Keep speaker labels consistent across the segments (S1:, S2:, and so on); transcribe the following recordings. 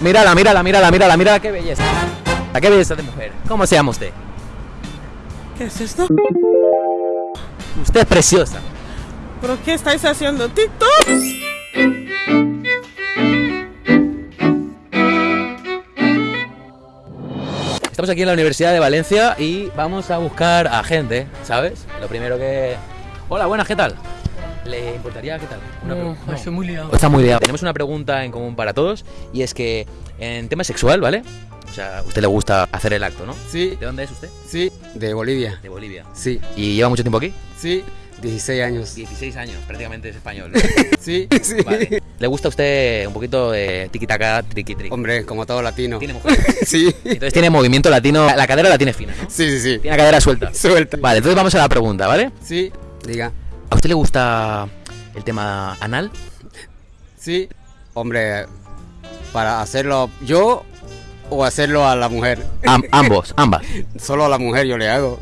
S1: Mírala, mírala, mírala, mírala, mírala, qué belleza. ¿A qué belleza de mujer? ¿Cómo se llama usted?
S2: ¿Qué es esto?
S1: Usted es preciosa.
S2: ¿Pero qué estáis haciendo? ¿TikTok?
S1: Estamos aquí en la Universidad de Valencia y vamos a buscar a gente, ¿sabes? Lo primero que... Hola, buenas, ¿qué tal? ¿Le importaría qué tal? Una
S3: No,
S1: pregunta.
S3: estoy muy liado.
S1: Está muy liado. Tenemos una pregunta en común para todos y es que en tema sexual, ¿vale? O sea, a usted le gusta hacer el acto, ¿no?
S4: Sí,
S1: ¿De dónde es usted?
S4: sí, de Bolivia.
S1: De Bolivia.
S4: Sí,
S1: ¿Y lleva mucho tiempo aquí?
S4: sí, 16 años.
S1: 16 años, prácticamente es español. ¿no?
S4: Sí, sí.
S1: Vale. ¿Le gusta a usted un poquito de tiki-taka, triqui-triqui?
S4: Hombre, como todo latino.
S1: Tiene mujer.
S4: Sí,
S1: Entonces tiene movimiento latino, la cadera la tiene fina, ¿no?
S4: sí, sí, sí.
S1: Tiene la cadera suelta.
S4: Suelta.
S1: Vale, entonces vamos a la pregunta, ¿vale?
S4: Sí, diga.
S1: ¿A usted le gusta el tema anal?
S4: Sí, hombre, para hacerlo yo o hacerlo a la mujer.
S1: Am- ambos, ambas.
S4: Solo a la mujer yo le hago.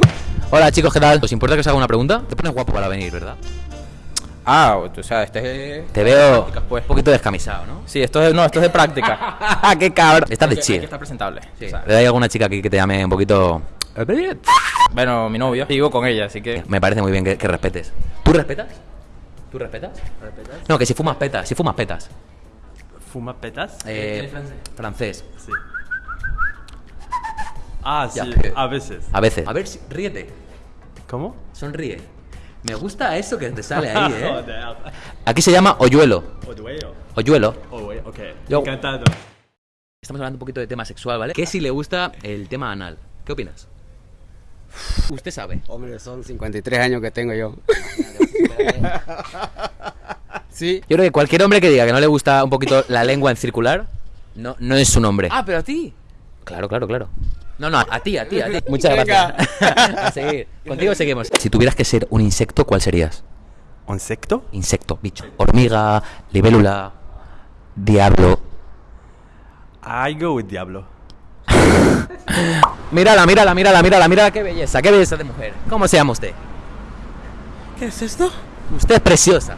S1: Hola chicos, ¿qué tal? ¿Os importa que os haga una pregunta? Te pones guapo para venir, ¿verdad?
S3: Ah, o sea, este es...
S1: Te veo
S3: Pues.
S1: un poquito descamisado, ¿no?
S3: Sí, esto es, no, esto es de práctica.
S1: ¡Qué cabrón! Estás de chill.
S3: estar presentable.
S1: Sí.
S3: o sea,
S1: ¿Le hay alguna chica aquí que te llame un poquito...?
S3: bueno, mi novia. Vivo con ella, así que...
S1: Me parece muy bien que, que respetes. ¿Tú respetas? ¿Tú respetas? No, que si fumas petas, si fumas petas.
S5: ¿Fuma petas?
S1: Eh, francés.
S5: Sí. Ah, sí, a veces.
S1: A veces. A ver, si- ríete.
S5: ¿Cómo?
S1: Sonríe. Me gusta eso que te sale ahí, ¿eh? Aquí se llama hoyuelo.
S5: Oh, güey, ok.
S1: Yo-
S5: Encantado.
S1: Estamos hablando un poquito de tema sexual, ¿vale? ¿Qué si le gusta el tema anal? ¿Qué opinas? Usted sabe.
S4: Hombre, son 53 años que tengo yo. Sí,
S1: Yo creo que cualquier hombre que diga que no le gusta un poquito la lengua en circular, no, no es un hombre.
S3: Ah, pero a ti.
S1: Claro, claro, claro. No, no, a ti, a ti, a ti. Muchas
S4: Venga.
S1: gracias. a seguir. Contigo seguimos. Si tuvieras que ser un insecto, ¿cuál serías?
S5: ¿Insecto?
S1: Insecto, bicho. Hormiga, libélula, diablo.
S5: I go with Diablo.
S1: Mírala, mírala, mírala, mírala, mírala, qué belleza, qué belleza de mujer. ¿Cómo se llama usted?
S2: ¿Qué es esto?
S1: Usted es preciosa.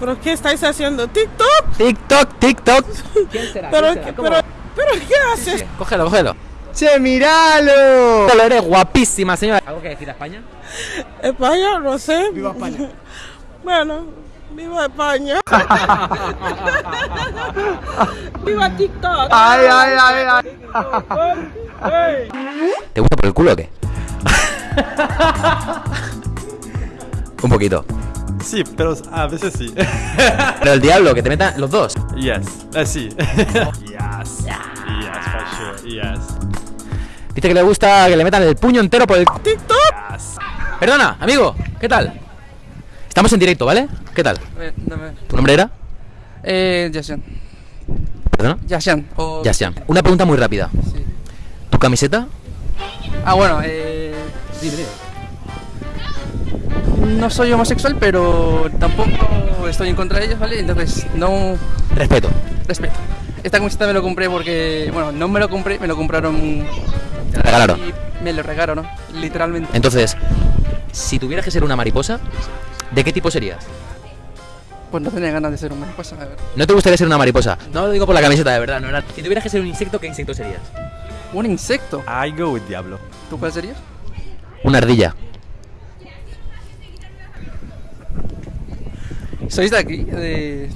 S2: ¿Pero qué estáis haciendo? ¿TikTok?
S1: TikTok, TikTok. ¿Quién será?
S2: ¿Pero, qué- pero, pero qué haces?
S1: Cógelo, cógelo.
S4: ¡Che, míralo!
S1: Cógelo, eres guapísima, señora. ¿Algo que decir a España?
S2: España, no sé. Viva España. Bueno, viva España. viva TikTok.
S4: ¡Ay, ay, ay, ay!
S1: ¿Te gusta por el culo o qué? Un poquito.
S5: Sí, pero a veces sí.
S1: Pero el diablo, que te metan los dos.
S5: yes. Ah, sí. yes. Yes, for sure. Yes.
S1: Dice que le gusta que le metan el puño entero por el...
S2: TikTok.
S5: Yes.
S1: Perdona, amigo, ¿qué tal? Estamos en directo, ¿vale? ¿Qué tal?
S3: Eh, dame.
S1: ¿Tu nombre era?
S3: Eh, Yashan.
S1: ¿Perdona?
S3: Yashan. O...
S1: Yasian. Una pregunta muy rápida.
S3: Sí.
S1: ¿Tu camiseta?
S3: Ah, bueno, eh... Dime, dime. No soy homosexual, pero tampoco estoy en contra de ellos, ¿vale? Entonces, no
S1: Respeto.
S3: respeto. Esta camiseta me lo compré porque, bueno, no me lo compré, me lo compraron
S1: Te regalaron.
S3: y me lo regalaron, ¿no? Literalmente.
S1: Entonces, si tuvieras que ser una mariposa, ¿de qué tipo serías?
S3: Pues no tenía ganas de ser un mariposa, a ver.
S1: ¿No te gustaría ser una mariposa? No lo digo por la camiseta, de verdad. No era... Si tuvieras que ser un insecto, ¿qué insecto serías?
S3: Un insecto.
S5: I go with Diablo.
S3: ¿Tú cuál serías?
S1: Una ardilla.
S3: ¿Sois de aquí? De...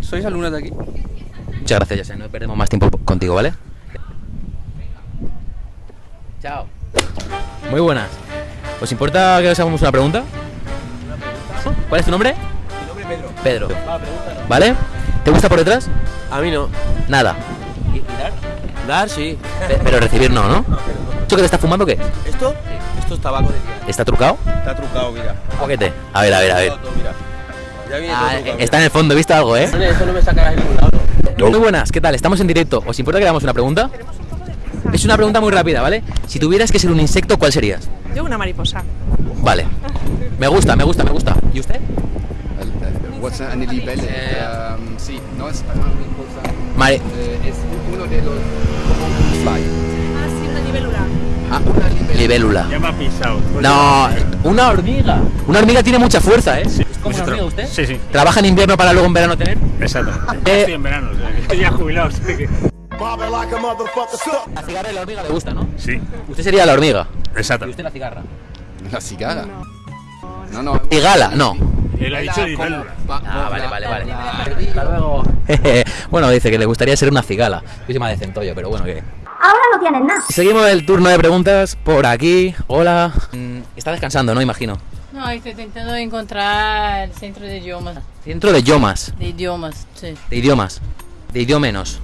S3: ¿Sois alumnos de aquí?
S1: Muchas gracias, Yasian. No perdemos más tiempo contigo, ¿vale? Chao. Muy buenas. ¿Os importa que os hagamos una pregunta? ¿Cuál es tu nombre? Mi nombre es Pedro. Pedro. ¿Vale? ¿Te gusta por detrás?
S6: A mí no.
S1: Nada.
S6: Dar, sí.
S1: Pe- Pero recibir no, ¿no? ¿Esto que te estás fumando qué?
S6: ¿Esto? Esto es tabaco de tía.
S1: ¿Está trucado?
S6: Está trucado, mira.
S1: Un poquete. A ver, a ver, a ver.
S6: Ya viene
S1: Ah, está en el fondo, he visto algo, ¿eh?
S6: Eso no me sacarás ningún lado.
S1: Muy buenas, ¿qué tal? Estamos en directo. ¿Os importa que le hagamos una pregunta? Es una pregunta muy rápida, ¿vale? Si tuvieras que ser un insecto, ¿cuál serías?
S2: Yo una mariposa.
S1: Vale. Me gusta, me gusta, me gusta. ¿Y usted?
S7: What's a libélula? Um, sí, no es una mariposa,
S1: Mari
S7: eh, es uno de los fly.
S2: Ah, sí, una libélula.
S7: Ah, una libélula.
S5: Ya me ha pisado.
S1: No, una hormiga. Una hormiga tiene mucha fuerza, ¿eh? ¿Es como una hormiga usted?
S5: Sí, sí.
S1: ¿Trabaja en invierno para luego en verano tener?
S5: Exacto.
S1: Eh,
S5: en verano, estoy ya jubilado. así que-
S1: La cigarra y la hormiga le gusta, ¿no?
S5: Sí,
S1: Usted sería la hormiga. Y
S5: exacto.
S1: usted la cigarra.
S7: La cigala. No, no.
S1: Cigala, no.
S5: Él ha dicho
S7: la-
S5: libélula.
S1: Ah,
S7: va-
S1: vale, vale, vale.
S7: la-
S1: Hasta luego. bueno, dice que le gustaría ser una cigala. Yo soy más de centollo, pero bueno, que.
S8: Ahora no tienes nada.
S1: Seguimos el turno de preguntas por aquí. Hola. Mm, Está descansando, ¿no? Imagino.
S9: No, estoy intentando encontrar el centro de idiomas.
S1: Centro de idiomas.
S9: De idiomas, sí.
S1: De idiomas. De idiomenos.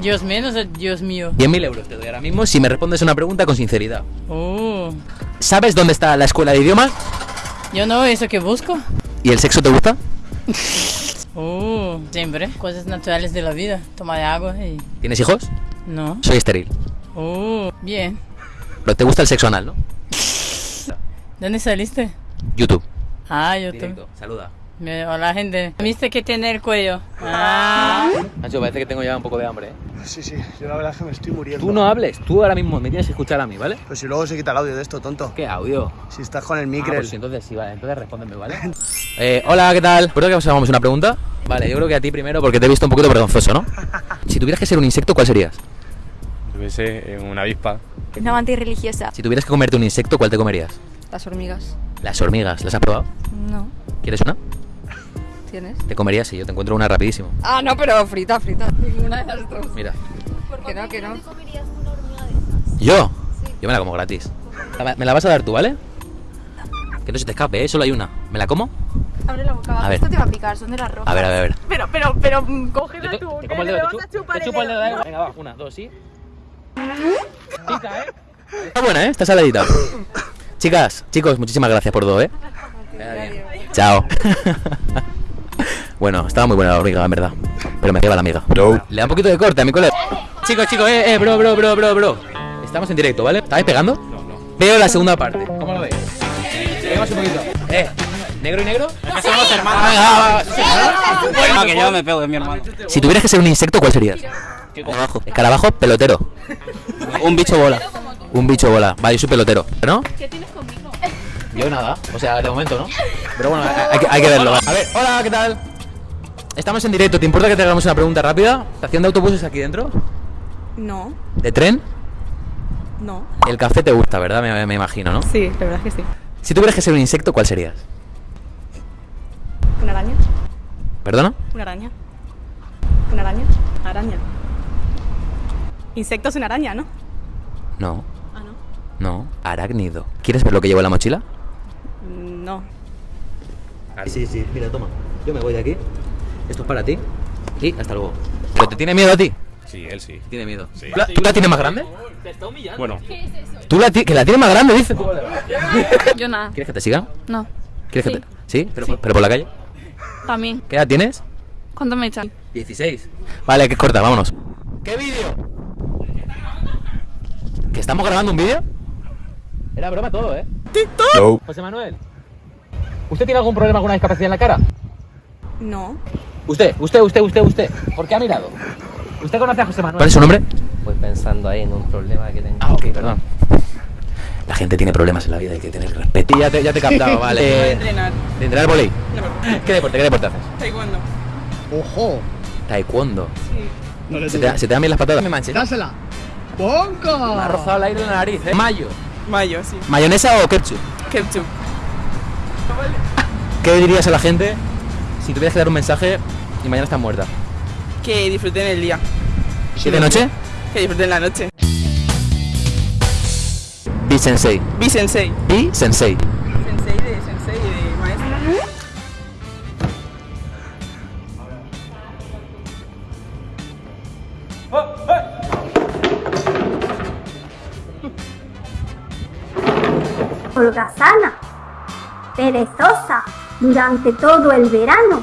S9: Dios menos o Dios mío.
S1: 10.000 euros te doy ahora mismo si me respondes una pregunta con sinceridad.
S9: Oh.
S1: ¿Sabes dónde está la escuela de idiomas?
S9: Yo no, eso que busco.
S1: ¿Y el sexo te gusta?
S9: Oh. Siempre. Cosas naturales de la vida. Tomar agua y...
S1: ¿Tienes hijos?
S9: No.
S1: Soy estéril.
S9: Oh. Bien.
S1: Pero te gusta el sexo anal, ¿no?
S9: ¿Dónde saliste?
S1: YouTube.
S9: Ah, YouTube.
S1: Directo. Saluda.
S9: Me- Hola, gente. ¿Viste que tiene el cuello? Ah.
S1: Nacho, parece que tengo ya un poco de hambre, ¿eh?
S10: Sí, sí, yo la verdad es que me estoy muriendo.
S1: Tú no hables, tú ahora mismo me tienes que escuchar a mí, ¿vale?
S10: Pues si luego se quita el audio de esto, tonto.
S1: ¿Qué audio?
S10: Si estás con el
S1: Ah,
S10: micro.
S1: pues sí, entonces sí, vale, entonces respóndeme, ¿vale? Eh, hola, ¿qué tal? ¿Puedo que os hagamos una pregunta? Vale, yo creo que a ti primero porque te he visto un poquito vergonzoso, ¿no? Si tuvieras que ser un insecto, ¿cuál serías?
S5: Yo qué sé, una avispa.
S8: Una amante religiosa.
S1: Si tuvieras que comerte un insecto, ¿cuál te comerías?
S8: Las hormigas.
S1: Las hormigas, ¿las has probado?
S8: No.
S1: ¿Quieres una?
S8: ¿Tienes?
S1: Te comerías, sí, yo te encuentro una rapidísimo.
S8: Ah, no, pero frita, frita. Ninguna de las dos.
S1: Mira.
S8: Que no, que no.
S1: ¿Yo? Yo me la como gratis. La- Me la vas a dar tú, ¿vale? Que no se te escape, ¿eh? Solo hay una. ¿Me la como?
S8: Abre la boca,
S1: A ver.
S8: Esto te va a picar, son de las rojas.
S1: A ver, a ver, a ver.
S8: Pero, pero, pero, mm, cógela tú.
S1: te
S8: que
S1: como el dedo,
S8: vas
S1: te,
S8: a
S1: chu-
S8: chupar
S1: te
S8: el
S1: chupo el dedo, igual. Venga, va, una, dos, sí. Pica, ¿eh? Está buena, ¿eh? Está saladita. Chicas, chicos, muchísimas gracias por todo, ¿eh? Chao. bueno, estaba muy buena la hormiga, en verdad. Pero me lleva la amiga. Le da un poquito de corte a mi colega. Chicos, chicos, eh, eh, bro, bro, bro, bro, bro. Estamos en directo, ¿vale? ¿Estáis pegando? No, no. Veo la segunda parte. ¿Cómo lo veis? Seguimos un poquito. Eh, ¿negro y negro? somos hermanos.
S6: Ah, que yo me pego de mi hermano.
S1: Si tuvieras que ser un insecto, ¿cuál serías? Escarabajo. Escarabajo, pelotero. Un bicho bola. Un bicho bola. Vale, yo soy pelotero. ¿No?
S8: ¿Qué tienes conmigo?
S1: Yo nada. O sea, de momento, ¿no? Pero bueno, hay, que- hay que verlo. A ver, hola, ¿qué tal? Estamos en directo. ¿Te importa que te hagamos una pregunta rápida? ¿Estación de autobuses aquí dentro?
S8: No,
S1: ¿De tren?
S8: no.
S1: El café te gusta, ¿verdad? Me, me imagino, ¿no?
S8: Sí, la verdad es que sí.
S1: Si tuvieras que ser un insecto, ¿cuál serías?
S8: ¿Una araña?
S1: ¿Perdona?
S8: ¿Una araña? ¿Una araña? Araña. Insecto es una araña, ¿no?
S1: No.
S8: Ah, no.
S1: No. Arácnido. ¿Quieres ver lo que llevo en la mochila?
S8: No.
S1: Sí, sí, mira, toma. Yo me voy de aquí. Esto es para ti. Y hasta luego. ¿Pero te tiene miedo a ti?
S5: Sí, él sí.
S1: Tiene miedo.
S5: Sí.
S1: ¿Tú, la, tú la tienes más grande?
S5: Bueno,
S1: ¿Tú la que la tienes más grande, dice?
S8: Yo nada.
S1: ¿Quieres que te siga?
S8: No.
S1: ¿Quieres
S8: Sí.
S1: que te.? ¿Sí? ¿Pero, pero por la calle?
S8: También.
S1: ¿Qué edad tienes?
S8: ¿Cuánto me echan?
S1: 16. Vale, que corta, vámonos. ¿Qué vídeo? ¿Que estamos grabando un vídeo? Era broma todo, ¿eh?
S5: no.
S1: José Manuel. ¿Usted tiene algún problema, alguna discapacidad en la cara?
S8: No.
S1: Usted, usted, usted, usted, usted. ¿Por qué ha mirado? ¿Usted conoce a José Manuel? ¿Cuál es su nombre?
S6: Voy pensando ahí en un problema que tengo.
S1: Ah, ok, perdón. La gente tiene problemas en la vida, hay que tener respeto. Y ya te, ya te he captado, vale. Eh,
S2: entrenar.
S1: ¿De entrenar volei? ¿Qué deporte, qué deporte haces?
S2: Taekwondo.
S10: ¡Ojo!
S1: Taekwondo.
S10: No le
S1: ¿Se te, se te dan bien las patadas? Me manches.
S10: ¡Dásela! ¡Bonco!
S1: Me ha rozado el aire en la nariz, ¿eh? Mayo.
S2: Mayo, sí.
S1: ¿Mayonesa o ketchup?
S2: Ketchup.
S1: ¿Qué dirías a la gente si tuvieras que dar un mensaje y mañana estás muerta?
S2: Que disfruten el día.
S1: ¿Y de noche?
S2: Que disfruten la noche.
S1: Be sensei.
S2: Be sensei.
S1: Be sensei.
S2: Sensei de sensei de maestro.
S8: Holgazana. Perezosa. Durante todo el verano